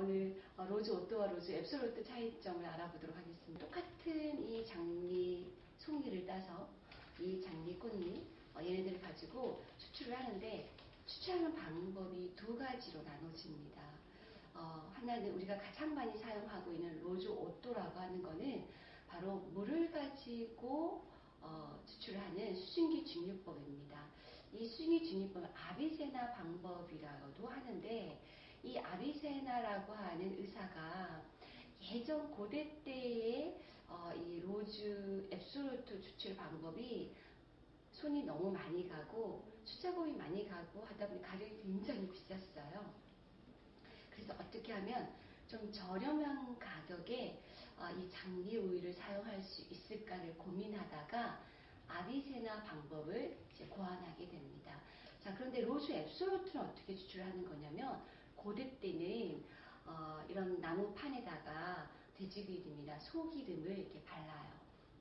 오늘 어, rose otto와 rose absolute 차이점을 알아보도록 하겠습니다. 똑같은 이 장미 송이를 따서 이 장미 꽃잎 어, 얘네들을 가지고 추출을 하는데 추출하는 방법이 두 가지로 나눠집니다. 어, 하나는 우리가 가장 많이 사용하고 있는 rose otto라고 하는 거는 바로 물을 가지고 어, 추출하는 수증기 증류법입니다. 이 수증기 증류법은 아비세나 방법이라고도 하는데 이 아비세나라고 하는 의사가 예전 고대 때의 어, 이 로즈 앱솔루트 추출 방법이 손이 너무 많이 가고 수작업이 많이 가고 하다 보니 가격이 굉장히 비쌌어요. 그래서 어떻게 하면 좀 저렴한 가격에 어, 이 장미 오일을 사용할 수 있을까를 고민하다가 아비세나 방법을 이제 고안하게 됩니다. 자, 그런데 로즈 앱솔루트는 어떻게 추출하는 거냐면 고대 때는 어, 이런 나무판에다가 돼지기름이나 소기름을 이렇게 발라요.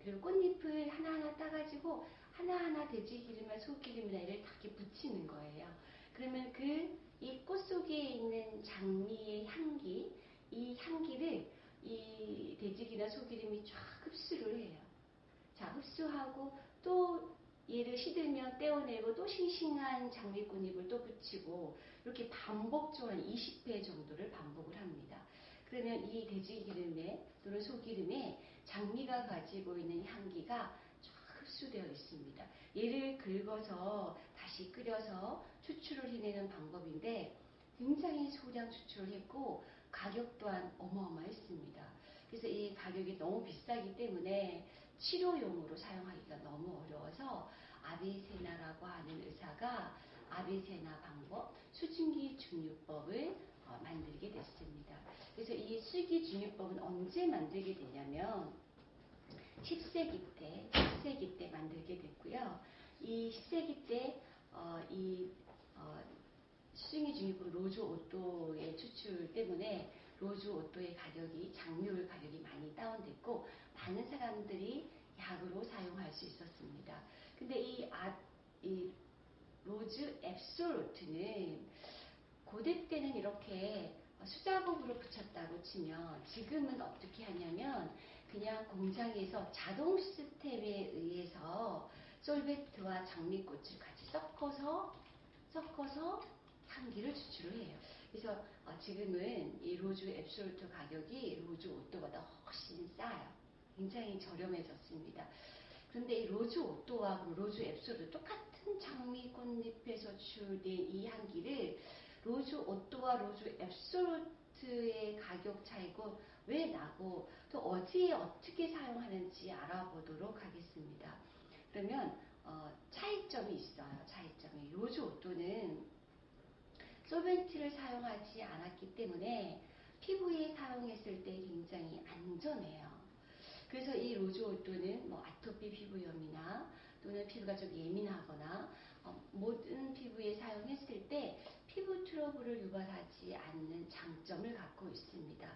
그리고 꽃잎을 하나하나 따가지고 하나하나 돼지기름이나 소기름이나 이를 다 이렇게 붙이는 거예요. 그러면 그 이 꽃 속에 있는 장미의 향기, 이 향기를 이 돼지기나 소기름이 쫙 흡수를 해요. 자, 흡수하고 또 얘를 시들면 떼어내고 또 싱싱한 장미꽃잎을 또 붙이고 이렇게 반복적으로 한 20회 정도를 반복을 합니다. 그러면 이 돼지 기름에 또는 소기름에 장미가 가지고 있는 향기가 쫙 흡수되어 있습니다. 얘를 긁어서 다시 끓여서 추출을 해내는 방법인데 굉장히 소량 추출을 했고 가격 또한 어마어마했습니다. 그래서 이 가격이 너무 비싸기 때문에 치료용으로 사용하기가 너무 어려워서 아비세나라고 하는 의사가 아비세나 방법, 수증기 증류법을 어, 만들게 됐습니다. 그래서 이 수기 증류법은 언제 만들게 되냐면 10세기 때, 10세기 때 만들게 됐고요. 이 10세기 때, 어, 이, 어, 수증기 증류법 rose otto의 추출 때문에 rose otto의 가격이 장미오일 가격이 많이 다운됐고 많은 사람들이 약으로 사용할 수 있었습니다. 근데 이, 아, 이 rose absolute는 고대 때는 이렇게 수작업으로 붙였다고 치면 지금은 어떻게 하냐면 그냥 공장에서 자동 시스템에 의해서 solvent와 장미꽃을 같이 섞어서 섞어서 향기를 추출을 해요. 그래서 어, 지금은 이 rose absolute 가격이 rose otto보다 훨씬 싸요. 굉장히 저렴해졌습니다. 그런데 이 rose otto와 rose absolute 똑같은 장미 꽃잎에서 추출된 이 향기를 rose otto와 rose absolute의 가격 차이가 왜 나고 또 어디에 어떻게 사용하는지 알아보도록 하겠습니다. 그러면 어, 차이점이 있어요. 차이점이 rose otto는 solvent를 사용하지 않았기 때문에 피부에 사용했을 때 굉장히 안전해요. 그래서 이 rose otto는 뭐 아토피 피부염이나 또는 피부가 좀 예민하거나 어, 모든 피부에 사용했을 때 피부 트러블을 유발하지 않는 장점을 갖고 있습니다.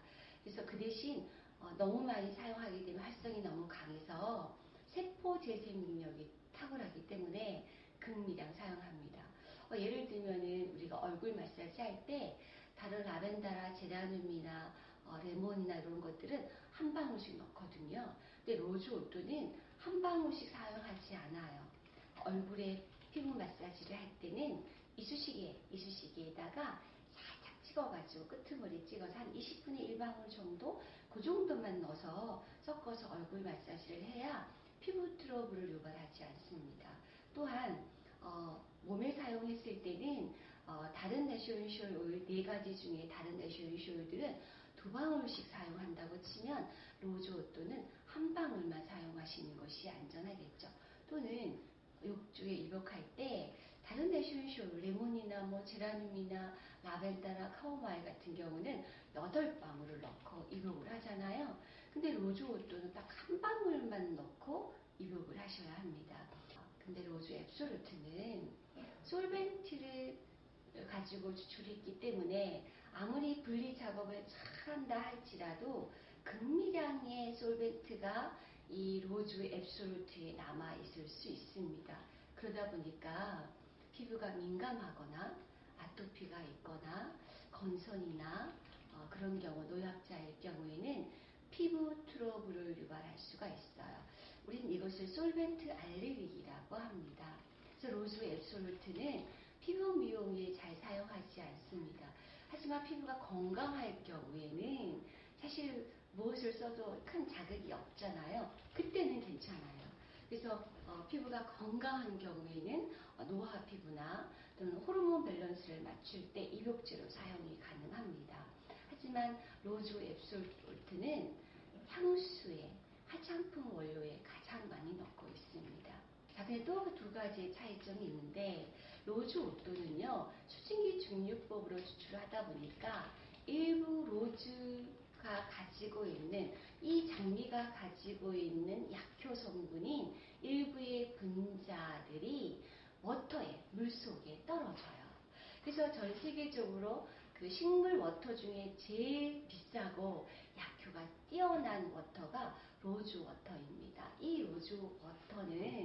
그래서 그 대신 어, 너무 많이 사용하게 되면 활성이 너무 강해서 세포 재생 능력이 탁월하기 때문에 극미량 사용합니다. 어, 예를 들면은 우리가 얼굴 마사지 할 때 다른 라벤더나 제라늄이나 것들은 한 방울씩 넣거든요. 근데 rose otto는 한 방울씩 사용하지 않아요. 얼굴에 피부 마사지를 할 때는 이쑤시개, 이쑤시개에다가 살짝 찍어가지고 끄트머리 찍어서 한 20분에 1방울 정도 그 정도만 넣어서 섞어서 얼굴 마사지를 해야 피부 트러블을 유발하지 않습니다. 또한 어, 몸에 사용했을 때는 어, 다른 essential oil 네 가지 중에 다른 essential oil들은 두 방울씩 사용한다고 치면 rose otto는 한 방울만 사용하시는 것이 안전하겠죠. 또는 욕조에 입욕할 때 다른 내쇼인쇼 레몬이나 뭐 제라늄이나 라벤더나 카모마일 같은 경우는 여덟 방울을 넣고 입욕을 하잖아요. 근데 rose otto는 딱 한 방울만 넣고 입욕을 하셔야 합니다. 근데 rose absolute는 solvent를 가지고 추출했기 때문에 아무리 분리 작업을 잘 한다 할지라도 극미량의 solvent가 이 rose absolute에 남아 있을 수 있습니다. 그러다 보니까 피부가 민감하거나 아토피가 있거나 건선이나 어, 그런 경우 노약자일 경우에는 피부 트러블을 유발할 수가 있어요. 우린 이것을 solvent 알레르기라고 합니다. 그래서 rose absolute는 피부 미용에 잘 사용하지 않습니다. 하지만 피부가 건강할 경우에는 사실 무엇을 써도 큰 자극이 없잖아요. 그때는 괜찮아요. 그래서 어, 피부가 건강한 경우에는 어, 노화 피부나 또는 호르몬 밸런스를 맞출 때 입욕제로 사용이 가능합니다. 하지만 rose absolute는 향수에 화장품 원료에 가장 많이 넣고 있습니다. 자, 그래도 두 가지의 차이점이 있는데 rose otto는요 수증기 증류법으로 추출을 하다 보니까 일부 rose가 가지고 있는 이 장미가 가지고 있는 약효 성분인 일부의 분자들이 water에 물 속에 떨어져요. 그래서 전 세계적으로 그 식물 water 중에 제일 비싸고 약효가 뛰어난 water가 rose water입니다. 이 rose water는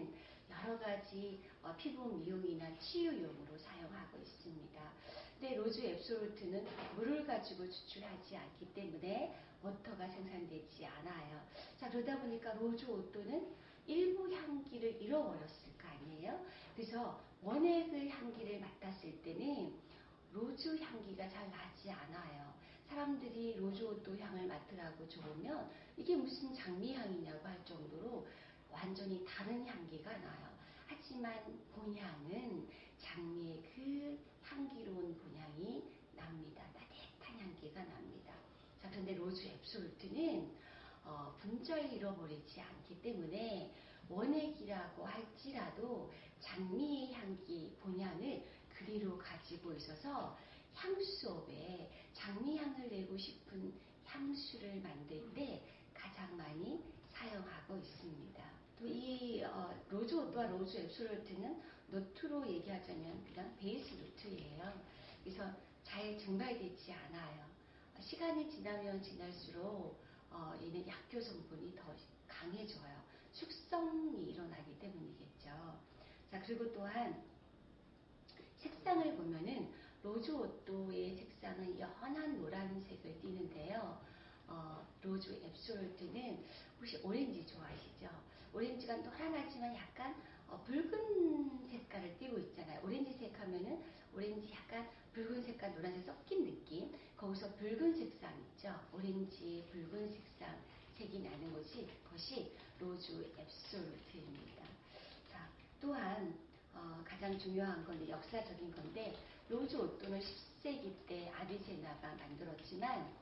가지 어, 피부 미용이나 치유용으로 사용하고 있습니다. 근데 rose absolute는 물을 가지고 추출하지 않기 때문에 water가 생산되지 않아요. 자, 그러다 보니까 rose otto는 일부 향기를 잃어버렸을 거 아니에요? 그래서 원액의 향기를 맡았을 때는 rose 향기가 잘 나지 않아요. 사람들이 rose otto 향을 맡으라고 주면 이게 무슨 장미 향이냐고 할 정도로 완전히 다른 향기가 나요. 하지만 본향은 장미의 그 향기로운 본향이 납니다. 따뜻한 향기가 납니다. 자, 그런데 rose absolute는 어, 분자를 잃어버리지 않기 때문에 원액이라고 할지라도 장미의 향기, 본향을 그대로 가지고 있어서 향수업에 장미향을 내고 싶은 향수를 만들 때 가장 많이 사용하고 있습니다. 또이 어, rose otto와 rose absolute는 note로 얘기하자면 그냥 base note예요. 그래서 잘 증발되지 않아요. 시간이 지나면 지날수록 어, 얘는 약효 성분이 더 강해져요. 숙성이 일어나기 때문이겠죠. 자 그리고 또한 색상을 보면은 rose otto의 색상은 연한 노란색을 띠는데요. 어, rose absolute는 혹시 오렌지 좋아하시죠? 오렌지가 노란하지만 약간 어, 붉은 색깔을 띠고 있잖아요. 오렌지색 하면은 오렌지 약간 붉은 색깔, 노란색 섞인 느낌. 거기서 붉은 색상 있죠? 오렌지 붉은 색상 색이 나는 것이 그것이 rose absolute입니다. 자, 또한 어, 가장 중요한 건 역사적인 건데 rose otto는 10세기 때 아비센나가 만들었지만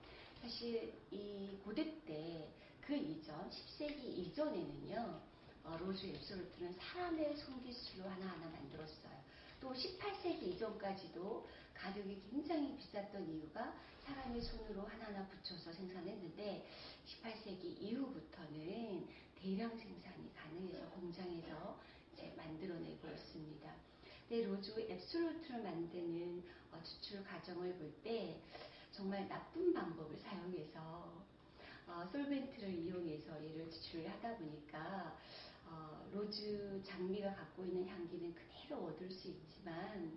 사실 이 고대 때 그 이전 10세기 이전에는요 어, rose absolute는 사람의 손기술로 하나하나 만들었어요. 또 18세기 이전까지도 가격이 굉장히 비쌌던 이유가 사람의 손으로 하나하나 붙여서 생산했는데 18세기 이후부터는 대량 생산이 가능해서 공장에서 이제 만들어내고 있습니다. 근데 rose absolute를 만드는 어, 추출 과정을 볼 때 정말 나쁜 방법을 사용해서 어, solvent를 이용해서 얘를 추출을 하다 보니까 어, rose 장미가 갖고 있는 향기는 그대로 얻을 수 있지만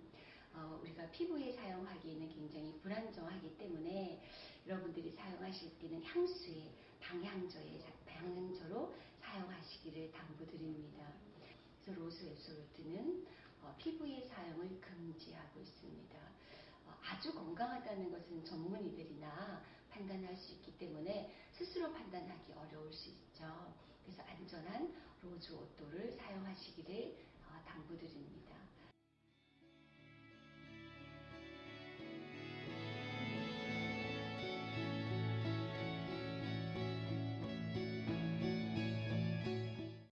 어, 우리가 피부에 사용하기에는 굉장히 불안정하기 때문에 여러분들이 사용하실 때는 향수에 방향제에 방향제로 사용하시기를 당부드립니다. 그래서 rose absolute는 어, 피부의 사용을 금지하고 있습니다. 어, 아주 건강하다는 것은 전문의들이나 판단할 수 있기 때문에 스스로 판단하기 어려울 수 있죠. 그래서 안전한 로즈 옷도를 사용하시기를 어, 당부드립니다.